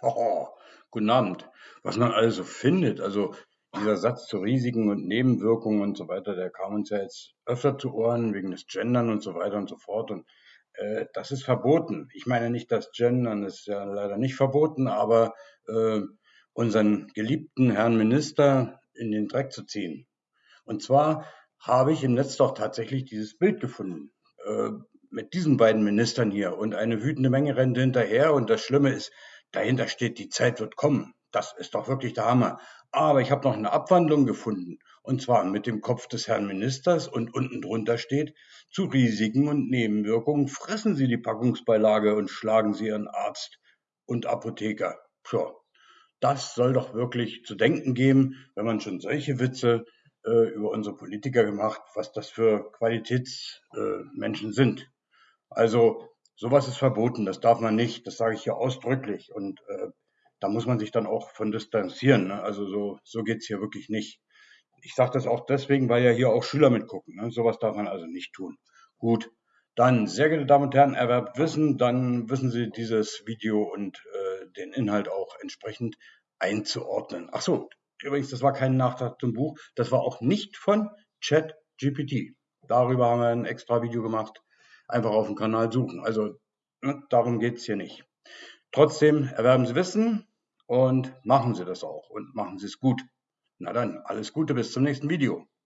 Oh, guten Abend. Was man alles so findet. Also dieser Satz zu Risiken und Nebenwirkungen und so weiter, der kam uns ja jetzt öfter zu Ohren wegen des Gendern und so weiter und so fort. Und äh, das ist verboten. Ich meine nicht, das Gendern ist ja leider nicht verboten, aber äh, unseren geliebten Herrn Minister in den Dreck zu ziehen. Und zwar habe ich im Netz doch tatsächlich dieses Bild gefunden. Äh, mit diesen beiden Ministern hier und eine wütende Menge rennt hinterher und das Schlimme ist, dahinter steht, die Zeit wird kommen. Das ist doch wirklich der Hammer. Aber ich habe noch eine Abwandlung gefunden. Und zwar mit dem Kopf des Herrn Ministers und unten drunter steht, zu Risiken und Nebenwirkungen fressen Sie die Packungsbeilage und schlagen Sie Ihren Arzt und Apotheker. Tja, das soll doch wirklich zu denken geben, wenn man schon solche Witze äh, über unsere Politiker gemacht, was das für Qualitätsmenschen äh, sind. Also sowas ist verboten, das darf man nicht, das sage ich hier ausdrücklich. Und äh, da muss man sich dann auch von distanzieren. Ne? Also so, so geht's hier wirklich nicht. Ich sage das auch deswegen, weil ja hier auch Schüler mitgucken. Ne? Sowas darf man also nicht tun. Gut, dann, sehr geehrte Damen und Herren, erwerbt Wissen, dann wissen Sie dieses Video und äh, den Inhalt auch entsprechend einzuordnen. Ach so, übrigens, das war kein Nachtrag zum Buch, das war auch nicht von ChatGPT. Darüber haben wir ein extra Video gemacht einfach auf dem Kanal suchen. Also ne, darum geht es hier nicht. Trotzdem erwerben Sie Wissen und machen Sie das auch und machen Sie es gut. Na dann, alles Gute, bis zum nächsten Video.